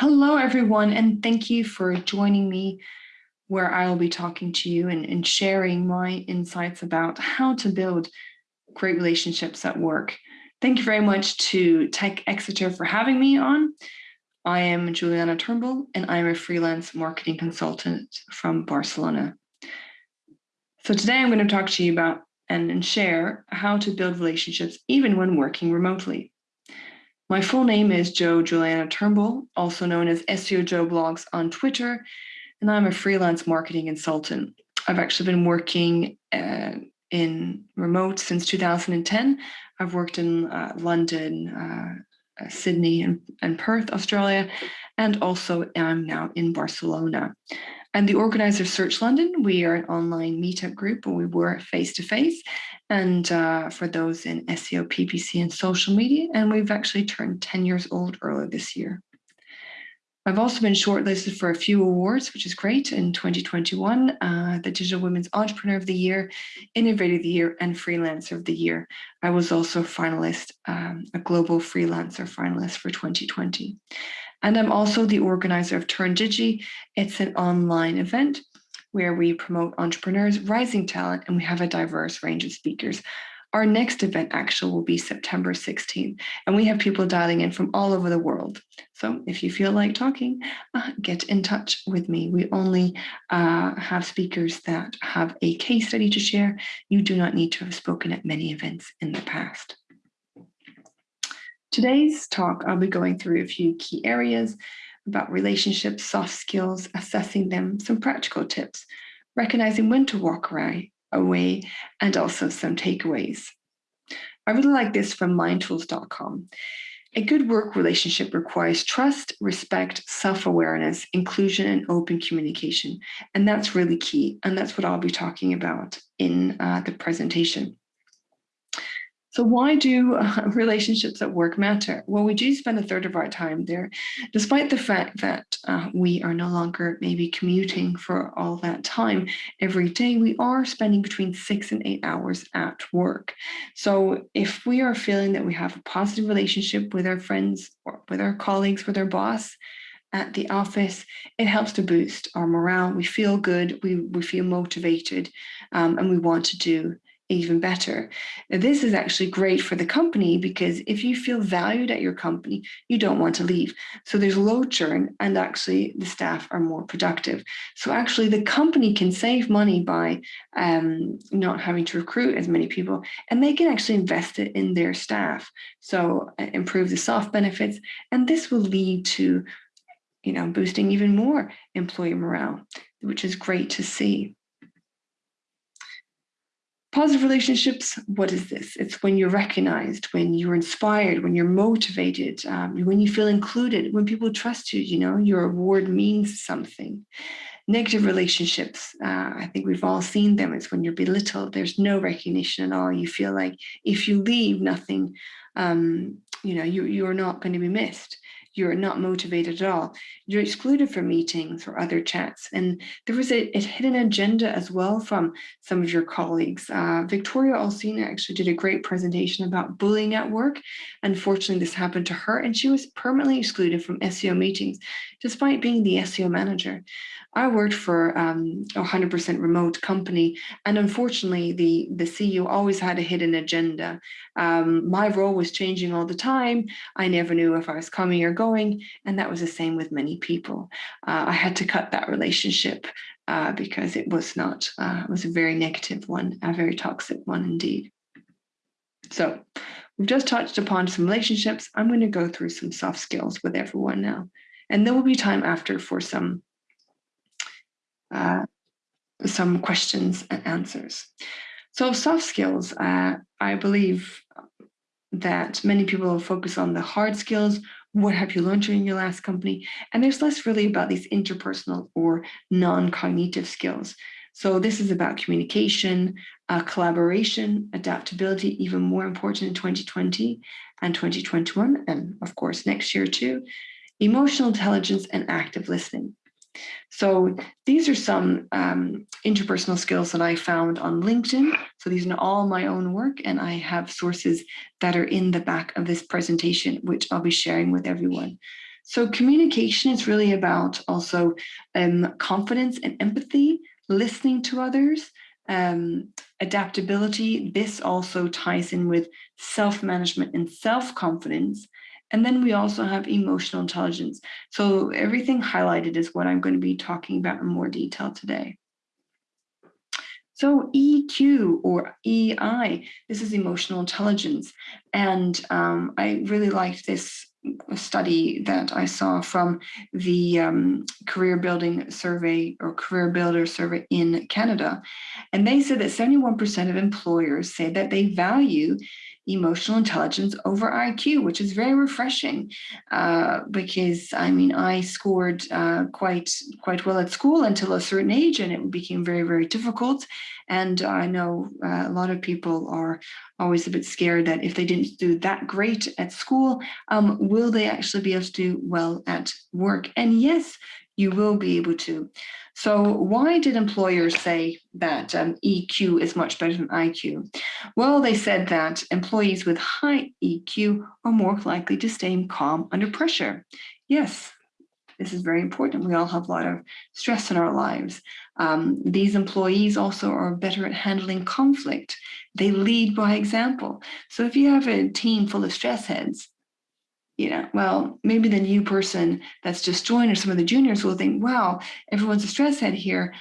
Hello, everyone, and thank you for joining me where I will be talking to you and, and sharing my insights about how to build great relationships at work. Thank you very much to Tech Exeter for having me on. I am Juliana Turnbull, and I'm a freelance marketing consultant from Barcelona. So today I'm going to talk to you about and, and share how to build relationships even when working remotely. My full name is Jo Juliana Turnbull, also known as SEO Jo Blogs on Twitter, and I'm a freelance marketing consultant. I've actually been working uh, in remote since 2010. I've worked in uh, London, uh, uh, Sydney, and, and Perth, Australia, and also am now in Barcelona. And the organizer of Search London, we are an online meetup group and we were face to face. And uh, for those in SEO, PPC, and social media, and we've actually turned 10 years old earlier this year. I've also been shortlisted for a few awards, which is great. In 2021, uh, the Digital Women's Entrepreneur of the Year, Innovator of the Year, and Freelancer of the Year. I was also a finalist, um, a global freelancer finalist for 2020. And I'm also the organizer of Turn Digi. It's an online event where we promote entrepreneurs, rising talent, and we have a diverse range of speakers. Our next event actually will be September 16th, and we have people dialing in from all over the world. So if you feel like talking, uh, get in touch with me. We only uh, have speakers that have a case study to share. You do not need to have spoken at many events in the past. Today's talk, I'll be going through a few key areas about relationships, soft skills, assessing them, some practical tips, recognizing when to walk away, and also some takeaways. I really like this from mindtools.com. A good work relationship requires trust, respect, self-awareness, inclusion, and open communication. And that's really key. And that's what I'll be talking about in uh, the presentation. So why do uh, relationships at work matter? Well, we do spend a third of our time there, despite the fact that uh, we are no longer maybe commuting for all that time every day, we are spending between six and eight hours at work. So if we are feeling that we have a positive relationship with our friends or with our colleagues, with our boss, at the office, it helps to boost our morale. We feel good, we, we feel motivated, um, and we want to do even better. Now, this is actually great for the company because if you feel valued at your company, you don't want to leave. So there's low churn and actually the staff are more productive. So actually the company can save money by um, not having to recruit as many people and they can actually invest it in their staff. So uh, improve the soft benefits and this will lead to you know, boosting even more employee morale, which is great to see. Positive relationships, what is this? It's when you're recognized, when you're inspired, when you're motivated, um, when you feel included, when people trust you, you know, your award means something. Negative relationships, uh, I think we've all seen them. It's when you're belittled, there's no recognition at all. You feel like if you leave, nothing, um, you know, you, you're not going to be missed you're not motivated at all. You're excluded from meetings or other chats. And there was a, a hidden agenda as well from some of your colleagues. Uh, Victoria Olsina actually did a great presentation about bullying at work. Unfortunately, this happened to her and she was permanently excluded from SEO meetings, despite being the SEO manager. I worked for um, a 100% remote company, and unfortunately, the, the CEO always had a hidden agenda. Um, my role was changing all the time. I never knew if I was coming or going, and that was the same with many people. Uh, I had to cut that relationship uh, because it was not, uh, it was a very negative one, a very toxic one indeed. So we've just touched upon some relationships. I'm going to go through some soft skills with everyone now. And there will be time after for some uh, some questions and answers. So soft skills, uh, I believe that many people focus on the hard skills. What have you learned during your last company? And there's less really about these interpersonal or non-cognitive skills. So this is about communication, uh, collaboration, adaptability, even more important in 2020 and 2021, and of course next year too, emotional intelligence and active listening. So these are some um, interpersonal skills that I found on LinkedIn. So these are all my own work and I have sources that are in the back of this presentation, which I'll be sharing with everyone. So communication is really about also um, confidence and empathy, listening to others, um, adaptability. This also ties in with self-management and self-confidence. And then we also have emotional intelligence. So everything highlighted is what I'm going to be talking about in more detail today. So EQ or EI, this is emotional intelligence. And um, I really liked this study that I saw from the um, career building survey or career builder survey in Canada. And they said that 71% of employers say that they value emotional intelligence over IQ, which is very refreshing uh, because I mean, I scored uh, quite quite well at school until a certain age and it became very, very difficult. And I know uh, a lot of people are always a bit scared that if they didn't do that great at school, um, will they actually be able to do well at work? And yes, you will be able to. So why did employers say that um, EQ is much better than IQ? Well, they said that employees with high EQ are more likely to stay calm under pressure. Yes, this is very important. We all have a lot of stress in our lives. Um, these employees also are better at handling conflict. They lead by example. So if you have a team full of stress heads, you know, well, maybe the new person that's just joined or some of the juniors will think, wow, everyone's a stress head here.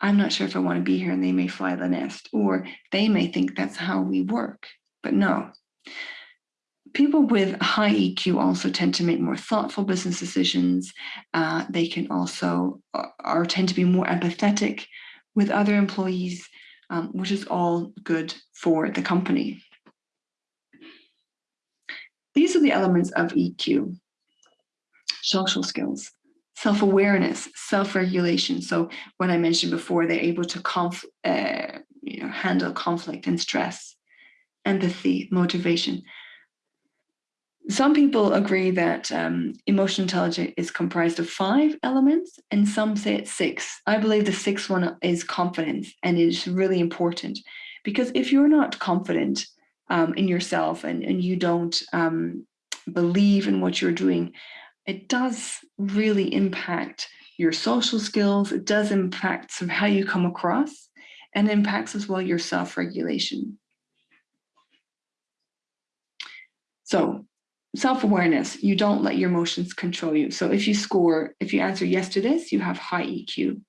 I'm not sure if I want to be here and they may fly the nest or they may think that's how we work, but no. People with high EQ also tend to make more thoughtful business decisions. Uh, they can also or tend to be more empathetic with other employees, um, which is all good for the company. These are the elements of EQ. Social skills, self-awareness, self-regulation. So when I mentioned before, they're able to conf uh, you know, handle conflict and stress, empathy, motivation. Some people agree that um, emotional intelligence is comprised of five elements and some say it's six. I believe the sixth one is confidence and it is really important because if you're not confident, um, in yourself and, and you don't um, believe in what you're doing, it does really impact your social skills. It does impact some how you come across and impacts as well your self-regulation. So self-awareness, you don't let your emotions control you. So if you score, if you answer yes to this, you have high EQ.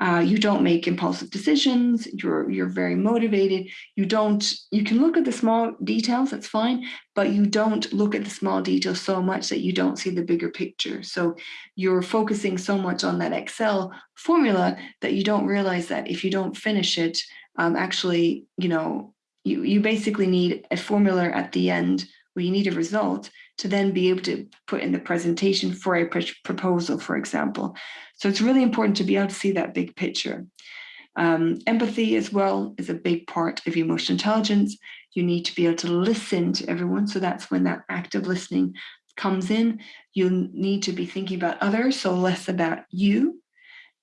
Uh, you don't make impulsive decisions. You're you're very motivated. You don't. You can look at the small details. That's fine, but you don't look at the small details so much that you don't see the bigger picture. So you're focusing so much on that Excel formula that you don't realize that if you don't finish it, um, actually, you know, you you basically need a formula at the end where you need a result to then be able to put in the presentation for a proposal, for example. So it's really important to be able to see that big picture. Um, empathy as well is a big part of emotional intelligence. You need to be able to listen to everyone. So that's when that active listening comes in. You need to be thinking about others, so less about you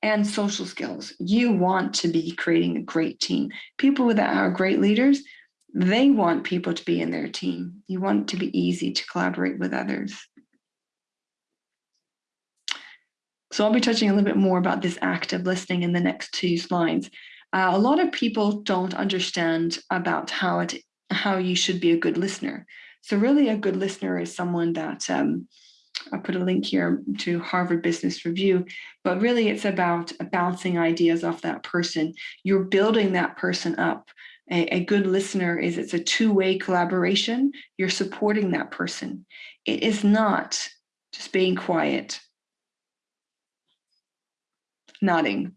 and social skills. You want to be creating a great team. People that are great leaders, they want people to be in their team. You want to be easy to collaborate with others. So I'll be touching a little bit more about this active listening in the next two slides. Uh, a lot of people don't understand about how it how you should be a good listener. So really a good listener is someone that um, I'll put a link here to Harvard Business Review, but really it's about bouncing ideas off that person. You're building that person up. A, a good listener is it's a two-way collaboration. You're supporting that person. It is not just being quiet nodding.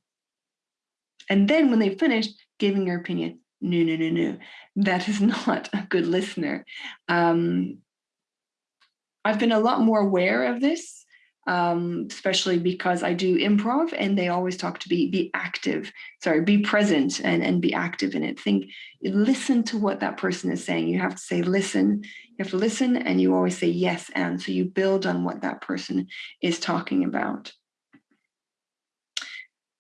And then when they finish, giving your opinion. No, no, no, no. That is not a good listener. Um, I've been a lot more aware of this, um, especially because I do improv and they always talk to be be active, sorry, be present and, and be active in it. Think, listen to what that person is saying. You have to say listen, you have to listen and you always say yes and. So you build on what that person is talking about.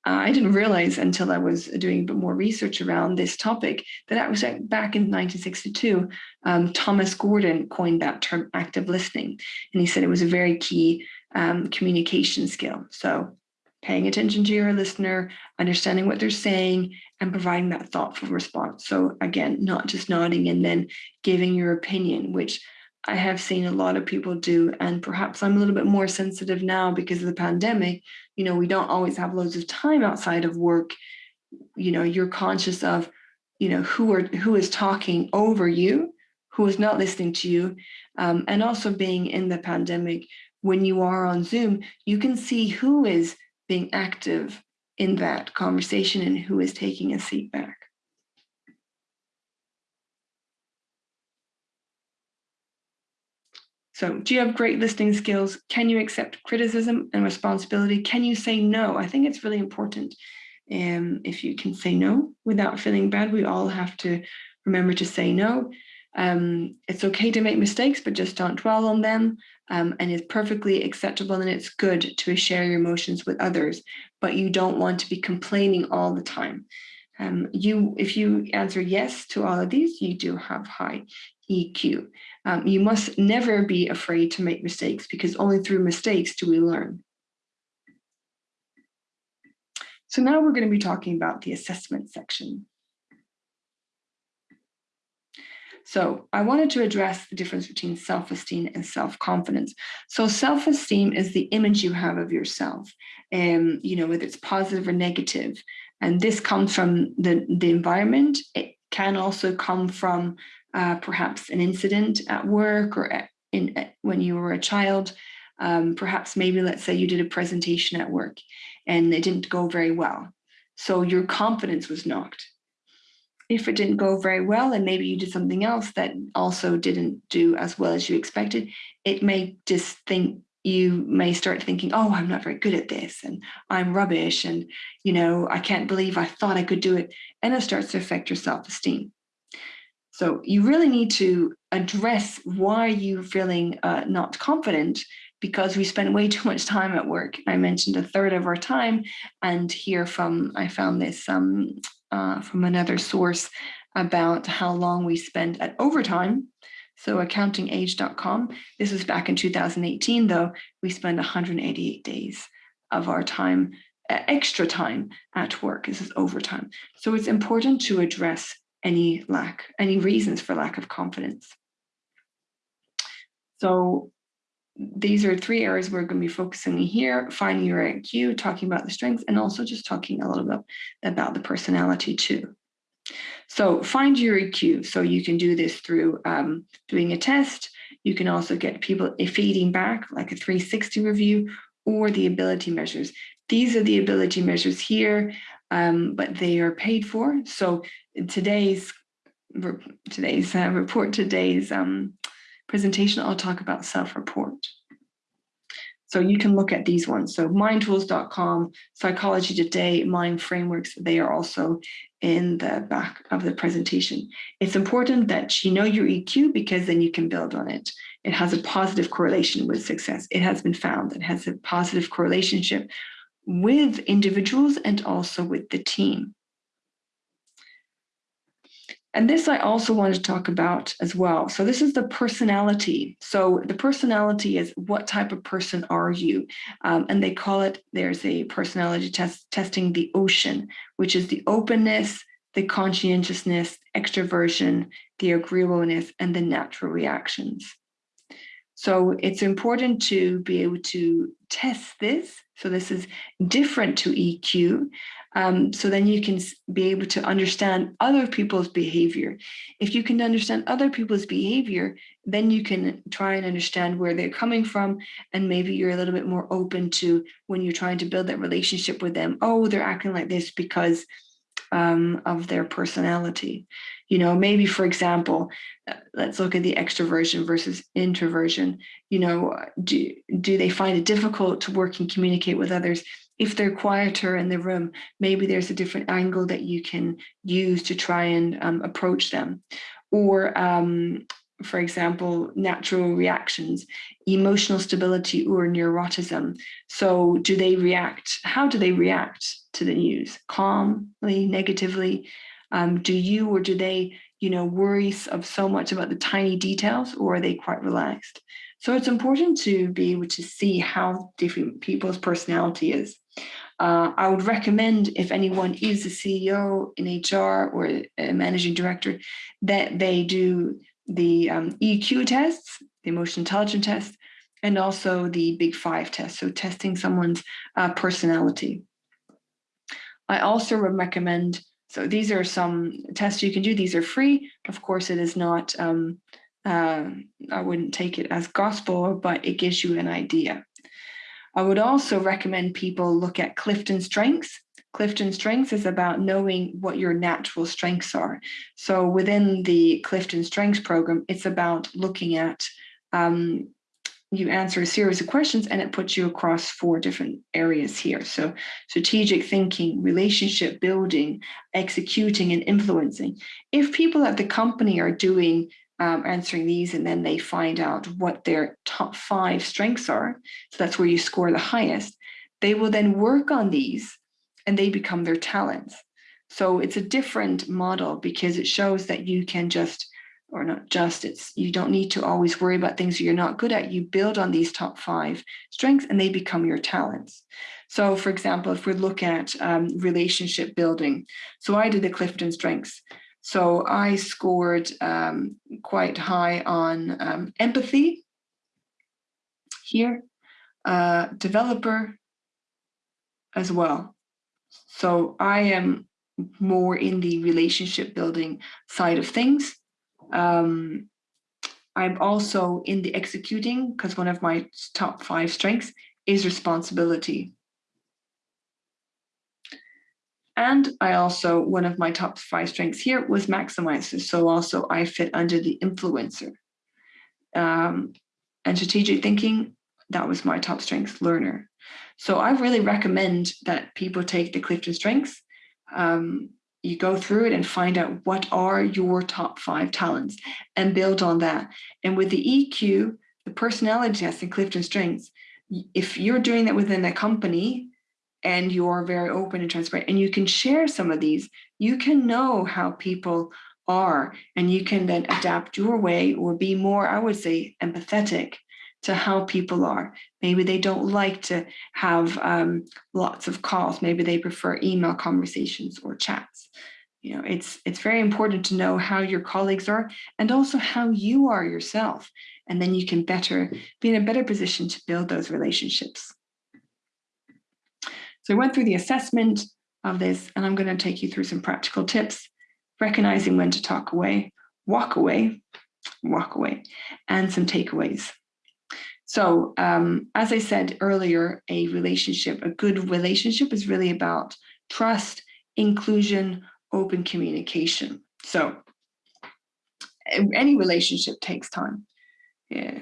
Uh, I didn't realize until I was doing a bit more research around this topic that that was back in 1962, um, Thomas Gordon coined that term active listening. And he said it was a very key um, communication skill. So paying attention to your listener, understanding what they're saying, and providing that thoughtful response. So again, not just nodding and then giving your opinion, which I have seen a lot of people do. And perhaps I'm a little bit more sensitive now because of the pandemic. You know, we don't always have loads of time outside of work. You know, you're conscious of, you know, who are who is talking over you, who is not listening to you. Um, and also being in the pandemic, when you are on Zoom, you can see who is being active in that conversation and who is taking a seat back. So do you have great listening skills? Can you accept criticism and responsibility? Can you say no? I think it's really important. Um, if you can say no without feeling bad, we all have to remember to say no. Um, it's okay to make mistakes, but just don't dwell on them. Um, and it's perfectly acceptable and it's good to share your emotions with others, but you don't want to be complaining all the time. Um, you, if you answer yes to all of these, you do have high EQ. Um, you must never be afraid to make mistakes because only through mistakes do we learn. So now we're going to be talking about the assessment section. So I wanted to address the difference between self-esteem and self-confidence. So self-esteem is the image you have of yourself, um, you know, whether it's positive or negative. And this comes from the, the environment. It can also come from uh, perhaps an incident at work or at, in, at, when you were a child. Um, perhaps maybe let's say you did a presentation at work and it didn't go very well. So your confidence was knocked if it didn't go very well and maybe you did something else that also didn't do as well as you expected, it may just think you may start thinking, oh, I'm not very good at this and I'm rubbish and, you know, I can't believe I thought I could do it. And it starts to affect your self-esteem. So you really need to address why you're feeling uh, not confident because we spend way too much time at work. I mentioned a third of our time and here from, I found this um, uh, from another source about how long we spend at overtime. So accountingage.com, this was back in 2018 though, we spend 188 days of our time, extra time at work, this is overtime. So it's important to address any lack, any reasons for lack of confidence. So these are three areas we're going to be focusing here, finding your IQ, talking about the strengths, and also just talking a little bit about the personality too. So find your EQ. So you can do this through um, doing a test. You can also get people feeding back like a 360 review or the ability measures. These are the ability measures here, um, but they are paid for. So today's today's uh, report, today's um, presentation, I'll talk about self-report. So you can look at these ones. So mindtools.com, Psychology Today, Mind Frameworks, they are also in the back of the presentation. It's important that you know your EQ because then you can build on it. It has a positive correlation with success. It has been found that has a positive correlationship with individuals and also with the team. And this I also want to talk about as well. So this is the personality. So the personality is what type of person are you? Um, and they call it, there's a personality test testing the ocean, which is the openness, the conscientiousness, extroversion, the agreeableness, and the natural reactions. So it's important to be able to test this. So this is different to EQ. Um, so then you can be able to understand other people's behavior. If you can understand other people's behavior, then you can try and understand where they're coming from. And maybe you're a little bit more open to when you're trying to build that relationship with them. Oh, they're acting like this because um, of their personality. You know, maybe, for example, uh, let's look at the extroversion versus introversion. You know, do, do they find it difficult to work and communicate with others? If they're quieter in the room, maybe there's a different angle that you can use to try and um, approach them. Or um, for example, natural reactions, emotional stability or neuroticism. So do they react? How do they react to the news? Calmly, negatively? Um, do you or do they you know, worries of so much about the tiny details or are they quite relaxed? So it's important to be able to see how different people's personality is. Uh, I would recommend if anyone is a CEO in HR or a managing director, that they do the um, EQ tests, the emotional intelligence test, and also the big five test. So testing someone's uh, personality. I also would recommend, so these are some tests you can do. These are free. Of course, it is not, um, uh, I wouldn't take it as gospel, but it gives you an idea. I would also recommend people look at Clifton Strengths. Clifton Strengths is about knowing what your natural strengths are. So within the Clifton Strengths program, it's about looking at um, you answer a series of questions and it puts you across four different areas here. So strategic thinking, relationship building, executing and influencing. If people at the company are doing um, answering these and then they find out what their top five strengths are, so that's where you score the highest, they will then work on these and they become their talents. So it's a different model because it shows that you can just or not just it's you don't need to always worry about things you're not good at. You build on these top five strengths and they become your talents. So for example if we look at um, relationship building. So i did the clifton strengths so i scored um, quite high on um, empathy. Here uh, developer as well. So i am more in the relationship building side of things. Um, I'm also in the executing because one of my top five strengths is responsibility. And I also, one of my top five strengths here was maximizer. So also I fit under the influencer. Um, and strategic thinking, that was my top strength learner. So I really recommend that people take the Clifton strengths um, you go through it and find out what are your top five talents and build on that. And with the EQ, the personality test and Clifton Strengths, if you're doing that within a company and you're very open and transparent and you can share some of these, you can know how people are and you can then adapt your way or be more, I would say, empathetic to how people are. Maybe they don't like to have um, lots of calls. Maybe they prefer email conversations or chats. You know, it's it's very important to know how your colleagues are and also how you are yourself. And then you can better be in a better position to build those relationships. So I went through the assessment of this, and I'm going to take you through some practical tips, recognizing when to talk away, walk away, walk away, and some takeaways. So um, as I said earlier, a relationship, a good relationship is really about trust, inclusion, open communication. So any relationship takes time. Yeah,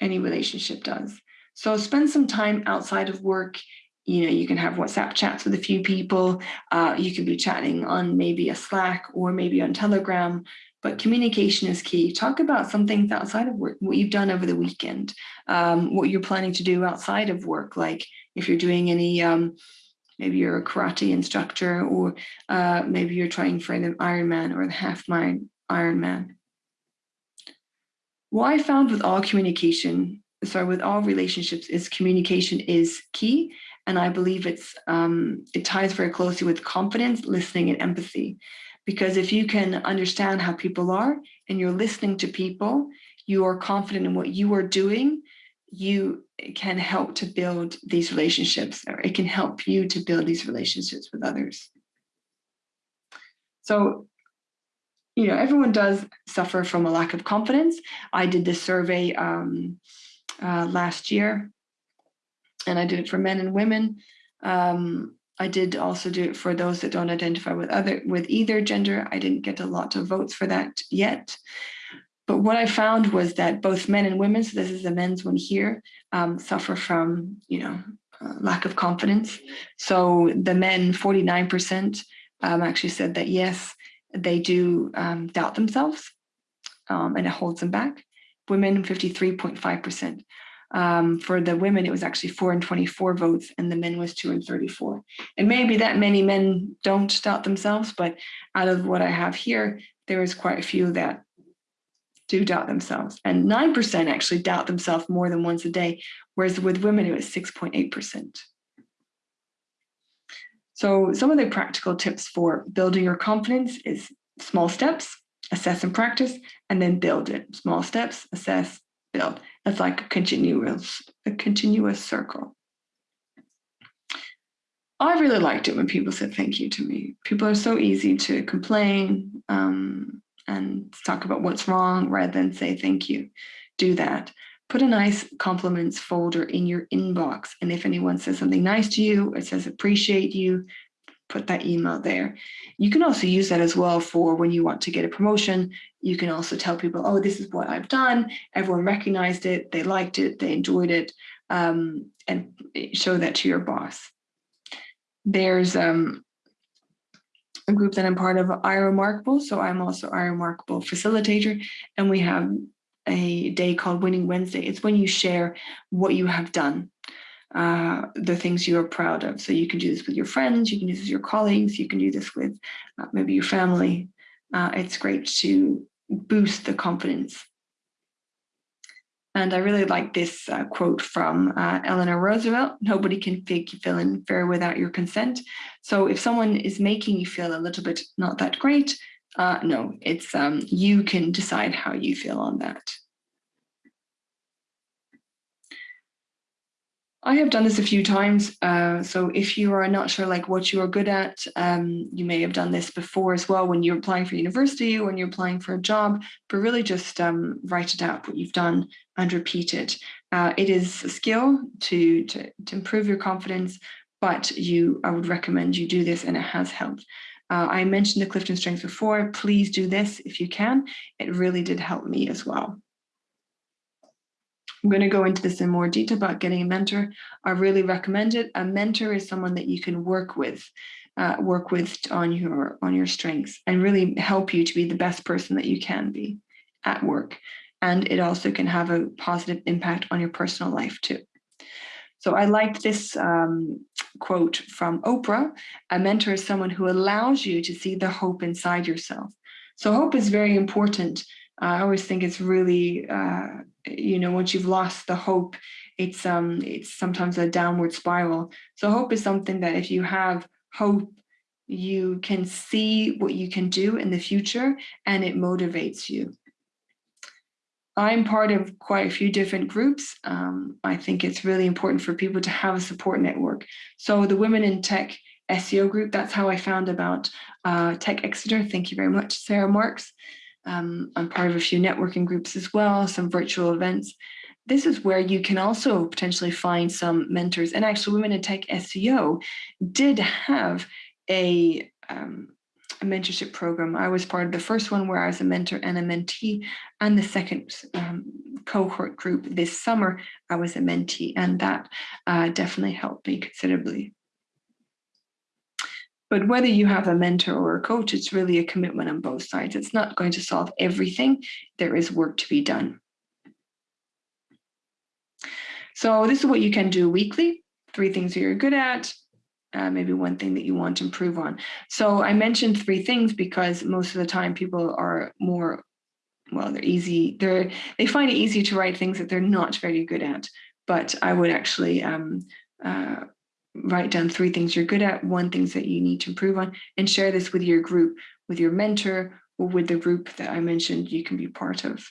any relationship does. So spend some time outside of work. You know, you can have WhatsApp chats with a few people. Uh, you can be chatting on maybe a Slack or maybe on Telegram but communication is key. Talk about some things outside of work, what you've done over the weekend, um, what you're planning to do outside of work, like if you're doing any, um, maybe you're a karate instructor, or uh, maybe you're trying for the Ironman or the half Ironman. What I found with all communication, sorry, with all relationships is communication is key. And I believe it's um, it ties very closely with confidence, listening, and empathy. Because if you can understand how people are and you're listening to people, you are confident in what you are doing, you can help to build these relationships, or it can help you to build these relationships with others. So, you know, everyone does suffer from a lack of confidence. I did this survey um, uh, last year, and I did it for men and women. Um, I did also do it for those that don't identify with other with either gender. I didn't get a lot of votes for that yet. But what I found was that both men and women, so this is the men's one here, um, suffer from, you know, uh, lack of confidence. So the men, 49% um, actually said that yes, they do um, doubt themselves um, and it holds them back. Women, 53.5%. Um, for the women, it was actually four and 24 votes, and the men was two and 34. And maybe that many men don't doubt themselves, but out of what I have here, there is quite a few that do doubt themselves. And 9% actually doubt themselves more than once a day, whereas with women, it was 6.8%. So some of the practical tips for building your confidence is small steps, assess and practice, and then build it. Small steps, assess, build. That's like a continuous, a continuous circle. I really liked it when people said thank you to me. People are so easy to complain um, and talk about what's wrong rather than say thank you. Do that. Put a nice compliments folder in your inbox. And if anyone says something nice to you, it says appreciate you, put that email there. You can also use that as well for when you want to get a promotion. You can also tell people, oh, this is what I've done. Everyone recognized it, they liked it, they enjoyed it, um, and show that to your boss. There's um, a group that I'm part of, iRemarkable. So I'm also iRemarkable facilitator, and we have a day called Winning Wednesday. It's when you share what you have done uh, the things you are proud of. So you can do this with your friends, you can do this with your colleagues, you can do this with uh, maybe your family. Uh, it's great to boost the confidence. And I really like this uh, quote from uh, Eleanor Roosevelt, nobody can make you feel unfair without your consent. So if someone is making you feel a little bit not that great, uh, no, it's um, you can decide how you feel on that. I have done this a few times. Uh, so if you are not sure like what you are good at, um, you may have done this before as well when you're applying for university, or when you're applying for a job, but really just um, write it out what you've done and repeat it. Uh, it is a skill to, to, to, improve your confidence, but you I would recommend you do this and it has helped. Uh, I mentioned the Clifton Strengths before. Please do this if you can. It really did help me as well. I'm going to go into this in more detail about getting a mentor. I really recommend it. A mentor is someone that you can work with, uh, work with on your on your strengths and really help you to be the best person that you can be at work. And it also can have a positive impact on your personal life too. So I liked this um, quote from Oprah, a mentor is someone who allows you to see the hope inside yourself. So hope is very important. I always think it's really uh, you know, once you've lost the hope, it's um it's sometimes a downward spiral. So hope is something that if you have hope, you can see what you can do in the future and it motivates you. I'm part of quite a few different groups. Um, I think it's really important for people to have a support network. So the Women in Tech SEO group, that's how I found about uh, Tech Exeter. Thank you very much, Sarah Marks. Um, I'm part of a few networking groups as well, some virtual events. This is where you can also potentially find some mentors. And actually, Women in Tech SEO did have a, um, a mentorship program. I was part of the first one where I was a mentor and a mentee, and the second um, cohort group this summer, I was a mentee, and that uh, definitely helped me considerably. But whether you have a mentor or a coach, it's really a commitment on both sides. It's not going to solve everything. There is work to be done. So this is what you can do weekly. Three things that you're good at, uh, maybe one thing that you want to improve on. So I mentioned three things because most of the time people are more, well, they're easy. They're they find it easy to write things that they're not very good at. But I would actually um, uh, write down three things you're good at, one things that you need to improve on, and share this with your group, with your mentor, or with the group that I mentioned you can be part of.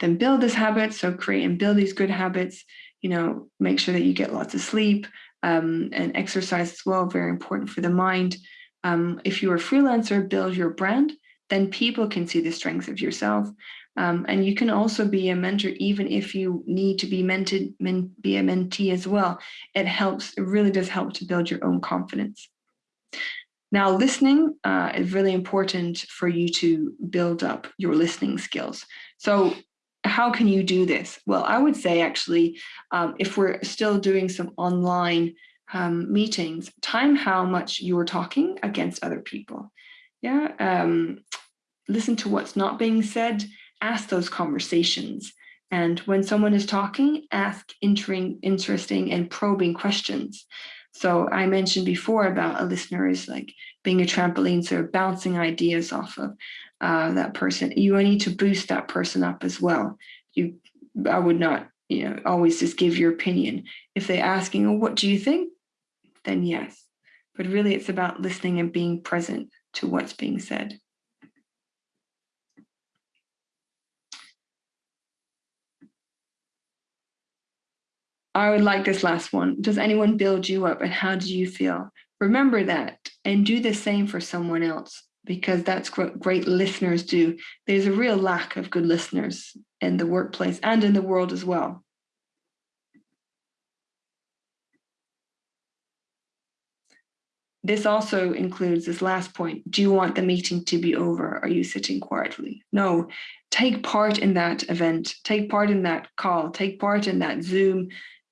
Then build this habit, so create and build these good habits, you know, make sure that you get lots of sleep um, and exercise as well, very important for the mind. Um, if you're a freelancer, build your brand, then people can see the strengths of yourself um, and you can also be a mentor even if you need to be mentored, men, be a mentee as well. It helps, it really does help to build your own confidence. Now, listening uh, is really important for you to build up your listening skills. So how can you do this? Well, I would say actually, um, if we're still doing some online um, meetings, time how much you're talking against other people. Yeah, um, listen to what's not being said, ask those conversations. And when someone is talking, ask interesting and probing questions. So I mentioned before about a listener is like being a trampoline, so bouncing ideas off of uh, that person. You need to boost that person up as well. You, I would not, you know, always just give your opinion. If they're asking, oh, what do you think? Then yes. But really it's about listening and being present to what's being said. I would like this last one. Does anyone build you up and how do you feel? Remember that and do the same for someone else because that's what great listeners do. There's a real lack of good listeners in the workplace and in the world as well. This also includes this last point. Do you want the meeting to be over? Are you sitting quietly? No, take part in that event, take part in that call, take part in that Zoom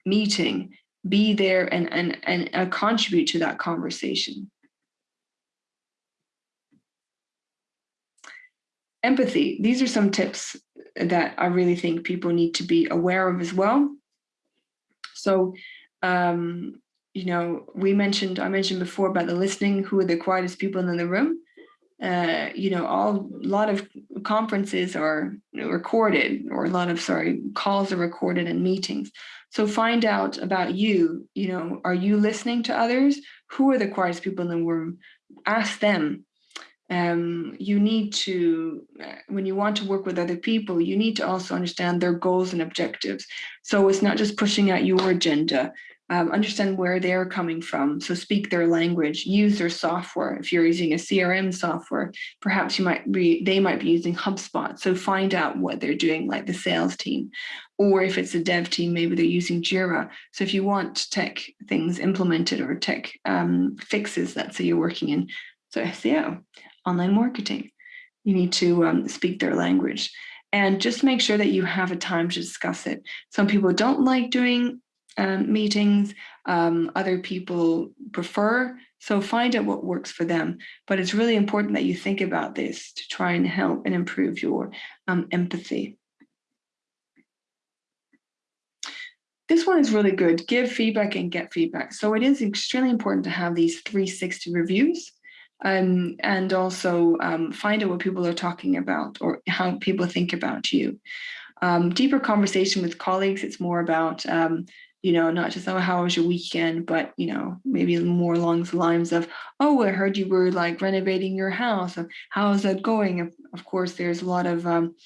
meeting, be there and, and, and uh, contribute to that conversation. Empathy, these are some tips that I really think people need to be aware of as well. So, um, you know, we mentioned, I mentioned before about the listening, who are the quietest people in the room. Uh, you know, all a lot of conferences are recorded or a lot of, sorry, calls are recorded and meetings. So find out about you, you know, are you listening to others? Who are the quietest people in the room? Ask them. Um, you need to, uh, when you want to work with other people, you need to also understand their goals and objectives. So it's not just pushing out your agenda, um, understand where they're coming from. So speak their language, use their software. If you're using a CRM software, perhaps you might be, they might be using HubSpot. So find out what they're doing, like the sales team. Or if it's a dev team, maybe they're using Jira. So if you want tech things implemented or tech um, fixes, let's say you're working in so SEO, online marketing, you need to um, speak their language and just make sure that you have a time to discuss it. Some people don't like doing um, meetings, um, other people prefer. So find out what works for them. But it's really important that you think about this to try and help and improve your um, empathy. This one is really good. Give feedback and get feedback. So it is extremely important to have these 360 reviews um, and also um, find out what people are talking about or how people think about you. Um, deeper conversation with colleagues, it's more about um, you know, not just, oh, how was your weekend, but, you know, maybe more along the lines of, oh, I heard you were like renovating your house. How is that going? Of, course, there's a lot of, um,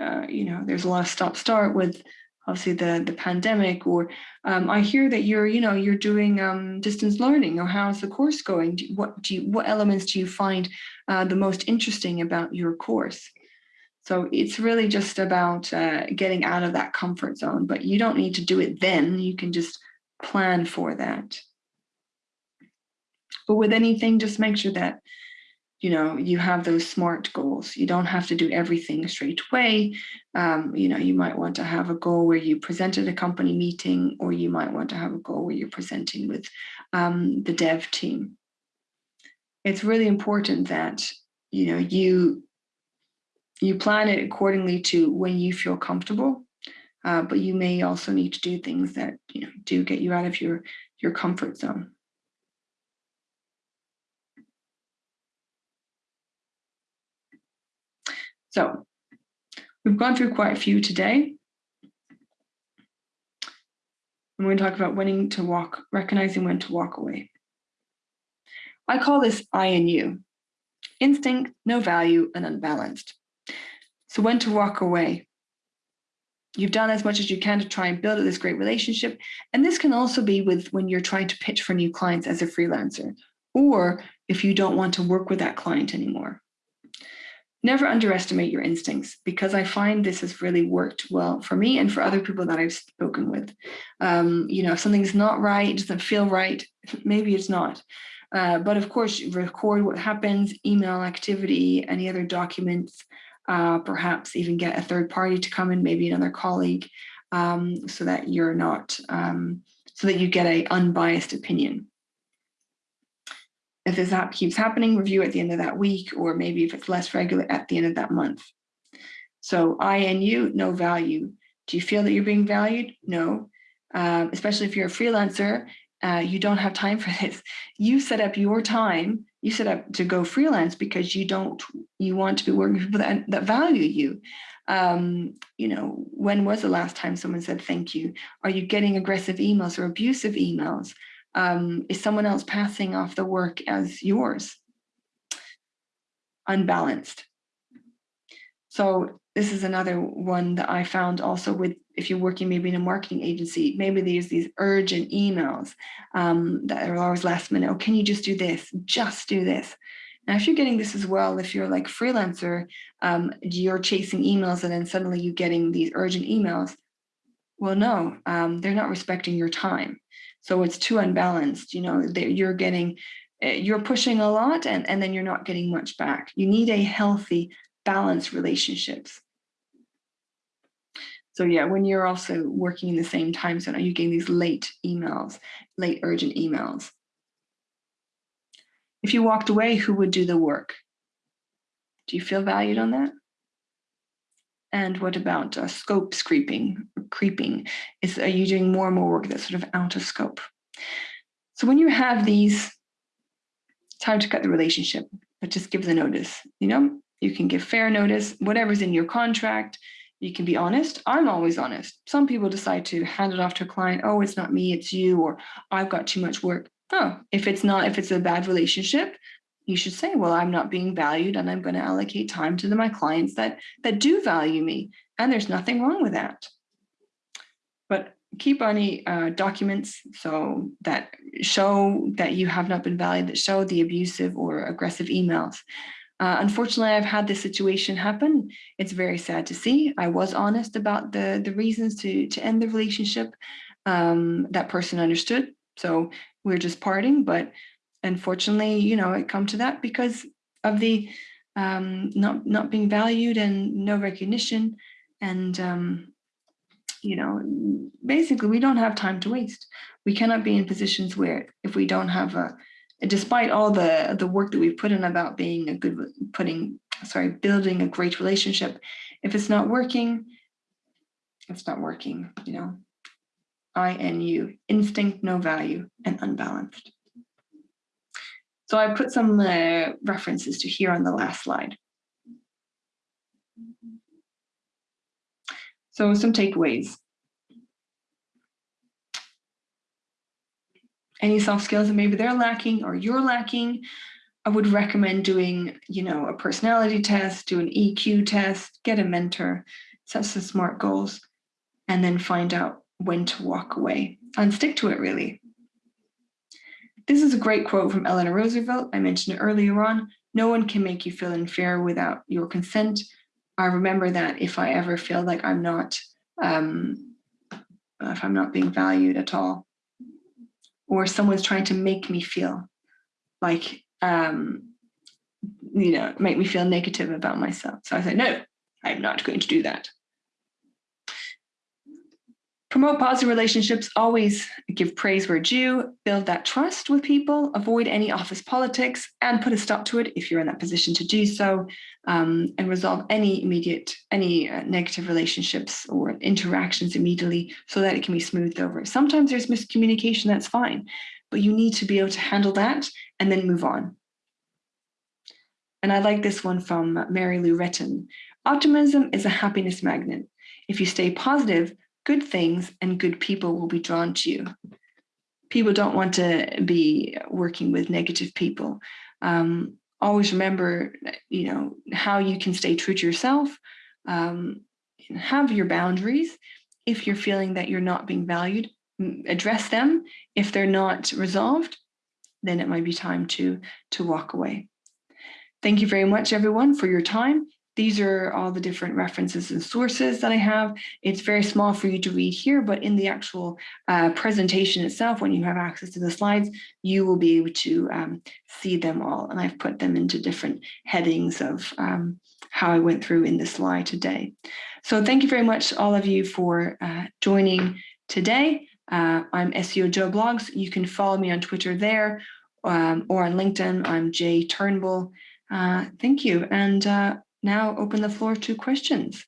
uh, you know, there's a lot of stop start with obviously the, the pandemic, or um, I hear that you're, you know, you're doing um, distance learning or how's the course going? Do, what do you, what elements do you find uh, the most interesting about your course? So it's really just about uh, getting out of that comfort zone, but you don't need to do it then. You can just plan for that. But with anything, just make sure that, you know, you have those SMART goals. You don't have to do everything straight away. Um, you know, you might want to have a goal where you present at a company meeting, or you might want to have a goal where you're presenting with um, the dev team. It's really important that, you know, you you plan it accordingly to when you feel comfortable, uh, but you may also need to do things that you know do get you out of your your comfort zone. So we've gone through quite a few today. I'm going to talk about when to walk, recognizing when to walk away. I call this I and you, instinct, no value, and unbalanced. So when to walk away. You've done as much as you can to try and build this great relationship. And this can also be with when you're trying to pitch for new clients as a freelancer, or if you don't want to work with that client anymore. Never underestimate your instincts because I find this has really worked well for me and for other people that I've spoken with. Um, you know, if something's not right, doesn't feel right, maybe it's not. Uh, but of course, record what happens, email activity, any other documents, uh, perhaps even get a third party to come in, maybe another colleague, um, so that you're not, um, so that you get a unbiased opinion. If this app keeps happening, review at the end of that week, or maybe if it's less regular at the end of that month. So I and you, no value. Do you feel that you're being valued? No, um, especially if you're a freelancer uh, you don't have time for this. You set up your time, you set up to go freelance because you don't, you want to be working with people that, that value you. Um, you know, when was the last time someone said thank you? Are you getting aggressive emails or abusive emails? Um, is someone else passing off the work as yours? Unbalanced. So this is another one that I found also with if you're working maybe in a marketing agency, maybe there's these urgent emails um, that are always last minute. Oh, can you just do this? Just do this. Now, if you're getting this as well, if you're like freelancer, um, you're chasing emails and then suddenly you're getting these urgent emails. Well, no, um, they're not respecting your time. So it's too unbalanced. You know, you're getting, eh, you're pushing a lot and, and then you're not getting much back. You need a healthy, balanced relationships. So yeah, when you're also working in the same time zone, are you getting these late emails, late urgent emails? If you walked away, who would do the work? Do you feel valued on that? And what about uh, scope creeping? Creeping is are you doing more and more work that's sort of out of scope? So when you have these, time to cut the relationship, but just give the notice. You know, you can give fair notice, whatever's in your contract. You can be honest. I'm always honest. Some people decide to hand it off to a client. Oh, it's not me, it's you, or I've got too much work. Oh, if it's not, if it's a bad relationship, you should say, well, I'm not being valued and I'm going to allocate time to the, my clients that, that do value me. And there's nothing wrong with that. But keep any uh, documents so that show that you have not been valued, that show the abusive or aggressive emails. Uh, unfortunately, I've had this situation happen. It's very sad to see. I was honest about the, the reasons to, to end the relationship. Um, that person understood. So we're just parting, but unfortunately, you know, it come to that because of the um, not not being valued and no recognition. And, um, you know, basically we don't have time to waste. We cannot be in positions where if we don't have a, despite all the, the work that we've put in about being a good, putting, sorry, building a great relationship, if it's not working, it's not working, you know. INU, instinct, no value, and unbalanced. So I put some uh, references to here on the last slide. So some takeaways. Any soft skills that maybe they're lacking or you're lacking, I would recommend doing, you know, a personality test, do an EQ test, get a mentor, set some SMART goals, and then find out when to walk away and stick to it really. This is a great quote from Eleanor Roosevelt. I mentioned it earlier on. No one can make you feel inferior without your consent. I remember that if I ever feel like I'm not, um, if I'm not being valued at all, or someone's trying to make me feel like, um, you know, make me feel negative about myself. So I said, no, I'm not going to do that. Promote positive relationships, always give praise where due, build that trust with people, avoid any office politics, and put a stop to it if you're in that position to do so, um, and resolve any immediate, any uh, negative relationships or interactions immediately so that it can be smoothed over. Sometimes there's miscommunication, that's fine, but you need to be able to handle that and then move on. And I like this one from Mary Lou Retton. Optimism is a happiness magnet. If you stay positive, good things and good people will be drawn to you. People don't want to be working with negative people. Um, always remember, you know, how you can stay true to yourself, um, have your boundaries. If you're feeling that you're not being valued, address them. If they're not resolved, then it might be time to, to walk away. Thank you very much, everyone, for your time. These are all the different references and sources that I have. It's very small for you to read here, but in the actual uh, presentation itself, when you have access to the slides, you will be able to um, see them all. And I've put them into different headings of um, how I went through in this slide today. So thank you very much, all of you, for uh, joining today. Uh, I'm SEO Jo Blogs. You can follow me on Twitter there um, or on LinkedIn. I'm Jo Turnbull. Uh, thank you. And uh, now open the floor to questions.